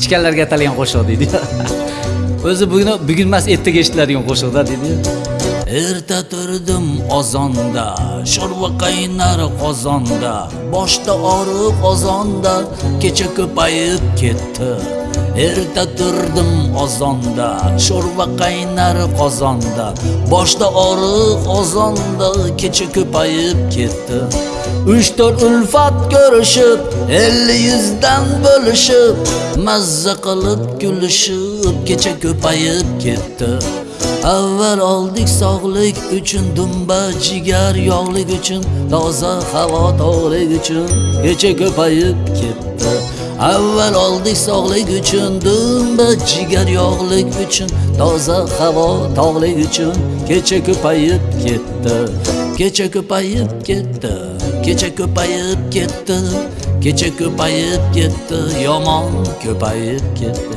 ichganlarga atalgan qo'shiq deydi. O'zi bugun bugun emas ertaga eshitiladigan qo'shiqda deydi. Erta turdim ozonda sho'rva qaynar qozonda. Boshda og'riq ozonda kecha ko'payib ketdi. Erta turdim ozonda sho'rva qaynar qozonda. Boshda og'riq ozonda kecha ko'payib ketdi. Uch to'rt ulfat ko'rishib elli yuzdan bo'lishib mazza qilib kulishib kecha ko'payib ketdi. Avval oldik sog'lik uchun dumba jigar yog'lik uchun toza havo tog'lik uchun kecha ko'payib ketdi. Avval oldik sog'lik uchun dumba jigar yog'lik uchun. Toza havo tog'lik uchun kecha ko'payib ketdi kecha ko'payib ketdi kecha ko'payib ketdi kecha ko'payib ketdi yomon ko'payib ketdi.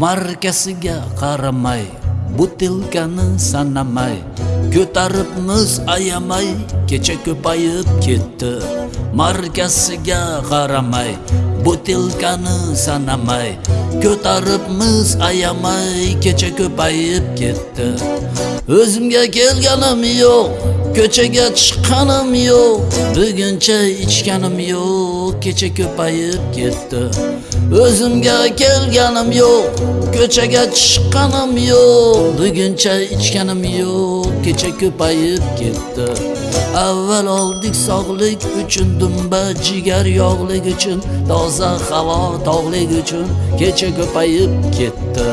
Markasiga qaramay butilkani sanamay ko'tarib muz ayamay kecha ko'payib ketdi. Markasiga qaramay butilkani sanamay ko'tarib muz ayamay kecha ko'payib ketdi. O'zimga kelganim yo'q ko'chaga chiqqanim yo'q buguncha ichganim yo'q kecha ko'payib ketdi. O'zimga kelganim yo'q ko'chaga chiqqanim yo'q buguncha ichganim yo'q kecha ko'payib ketdi. Avval oldik sog'lik uchun dumba jigar yog'lik uchun toza havo tog'lik uchun kecha ko'payib ketdi.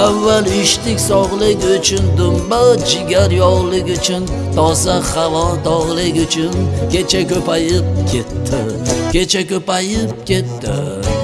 Avval ichdik sog'lik uchun dumba jigar yog'lik uchun toza havo tog'lik uchun kecha ko'payib ketdi kecha ko'payib ketdi.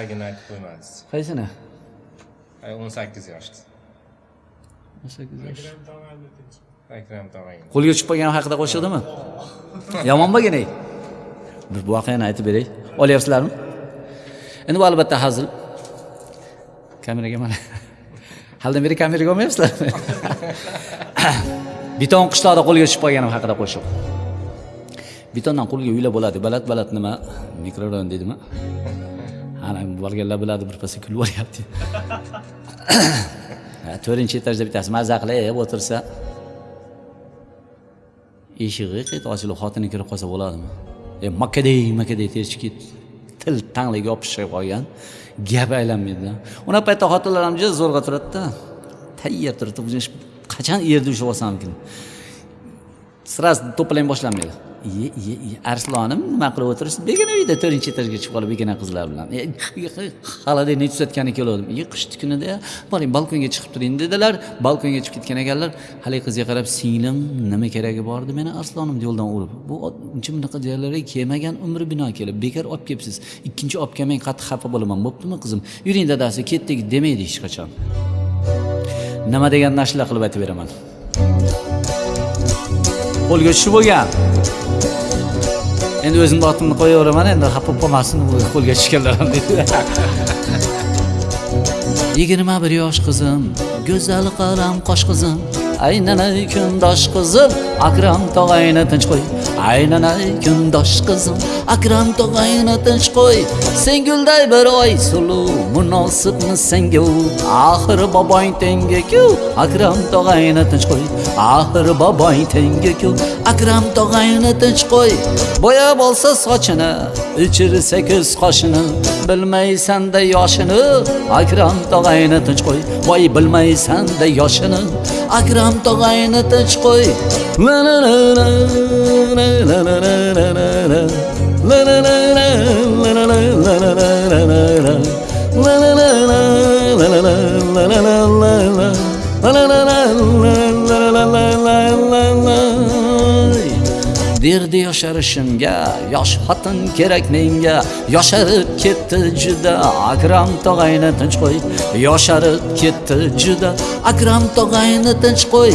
Ragini aytib qo'ymadingiz. qaysini Ay 18 yoshda. o'n sakkiz yosh Akram tog'ang. qo'lga tushib qolgani haqida qo'shiqdimi yomon bo'lgan ey bir voqeani aytib beray olyapsizlarmi endi bu albatta hazil kameraga mana haldan beri kameraga olmayapsizlarmi beton qishloqda qo'lga tushib qolganim haqida qo'shiq betondan qo'lga uylar bo'ladi baland baland nima mikrorayon deydimi ana borganlar biladi birpasda kulib yuboryapti to'rtinchi etajda bittasi mazza qilib o'tirsa. Eshigi qayta ochilib xotini kirib qolsa bo'ladimi? E makkaday makkaday terchikib til tangliga yopishib qolgan. Gap aylanmaydi unaqa paytda xotinlar ham juda zo'rg'a turadida. Tayyor turibdi bu qachon erda ushlab olsamkin сразу to'plang boshlanmaydi iye iye iye arslonim nima qilib o'tiribsiz begona uyda to'rtinchi etajga chiqib qolib begona qizlar bilan. E, halada necha tuzatgani keluvdim iye qishni kunida boring balkonga chiqib turing dedilar. Balkonga chiqib ketgan ekanlar haligi qizga qarab singlim nima keragi bor edi meni arslonim? yo'ldan urib bu uncha bunaqa joylarga kelmagan umri bino kelib bekor olib kelibsiz ikkinchi olib kelmang qattiq xafa bo'laman bo'ptimi qizim? Yuring dadasi ketdik demaydi hech qachon. Nima deganini ashula qilib aytib beraman. Qo'lga tushib bo'lgan. Endi o'zimni otimni qo'yaveraman endi xafa bo'lib qolmasin bu qo'lga tushganlar ham deydi yigirma bir yosh qizim go'zal qalam qosh qizim. Aylanay kundosh qizim akram tog'ayni tinch qo'y. Aylanay kundosh qizim akram tog'ayni tinch qo'y. Sen gulday bir oy suluv munosibmi senga u axir boboing tengiku akram tog'ayni tinch qo'y. Axir boboing tengiku akram tog'ayni tinch qo'y. Bo'yab olsa sochini uchirsa ko'z qoshini. Bilmaysanda yoshini akram tog'ayni tinch qo'y. Voy bilmaysanda yoshini ham tog'ayni tinch qo'y la la la la la yerda yosharishimga. Yosh xotin kerak menga. Yosharib ketdi juda. Akram tog'ayni tinch qo'y. Yosharib ketdi juda. Akram tog'ayni tinch qo'y.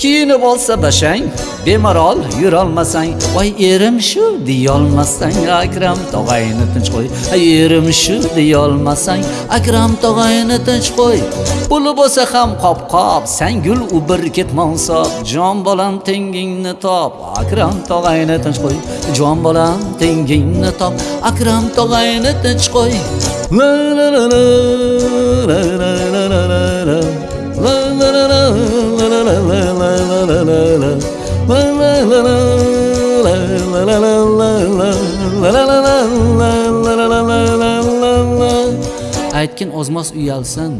Kiyinib olsa bashang bemalol yurolmasang. Voy erim shu deyolmasang. Akram tog'ayni tinch qo'y. Erim shu deyolmasang. Akram tog'ayni tinch qo'y. Puli bo'lsa ham qop qop sangul u bir ketmonsob jon bolam tengingni top. Akram tog'ay tog'ayni tinch qo'y jon bolam tengingni top akram tog'ayni tinch qo'y la la la la la la la la la la La la la aytgin ozmas uyalsin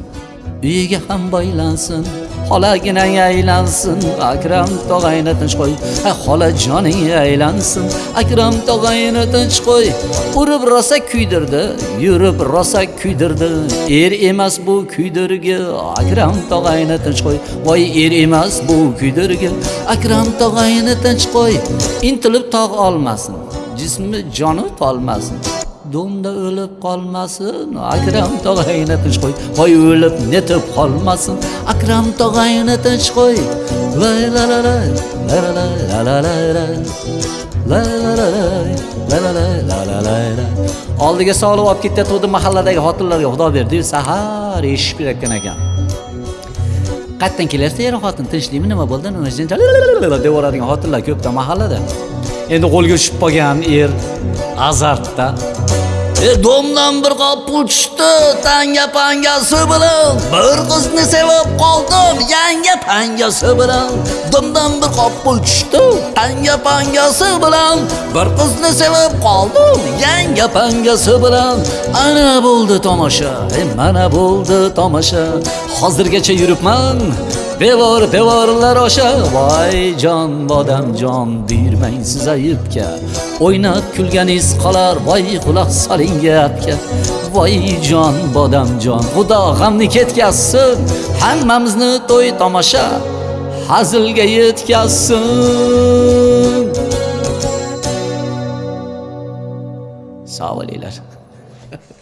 uyiga ham boylansin xolaginang aylansin akram tog'ayni tinch qo'y ha xola joning aylansin. Akram tog'ayni tinch qo'y urib rosa kuydirdi yurib rosa kuydirdi. Er emas bu kuydirgi akram tog'ayni tinch qo'y. Voy er emas bu kuydirgi akram tog'ayni tinch qo'y. Intilib tog' olmasin jismi joni tolmasin. Do'mda o'lib qolmasin akram tog'ayni tinch qo'y voy o'lib netib qolmasin akram tog'ayni tinch qo'y la la la la la la la la la la la la la la la la la la la oldiga solib olib ketayotgandi mahalladagi xotinlarga xudo berdiyu sahar eshib kelayotgan ekan qayerdan kelyapsiz er xotin? Tinchlikmi? Nima bo'ldi? Nima devoradigan xotinlar ko'pda mahallada. Endi qo'lga tushib qolgan er azartda E domdan bir qop pul tushdi tanga pangasi bilan. Bir qizni sevib qoldim yanga pangasi bilan. Domdan bir qop pul tushdi tanga pangasi bilan. Bir qizni sevib qoldim yanga pangasi bilan. Ana bo'ldi tomosha e mana bo'ldi tomosha. Hozirgacha yuribman. Devor devorlar osha voy jon bodamjon buyurmang siz ayibga. O'ynab kulganingiz qolar voy quloq soling gapga. Voy jon bodamjon xudo g'amni ketkazsin hammamizni to'y tomosha hazilga yetkazsin. Sog' bo'linglar.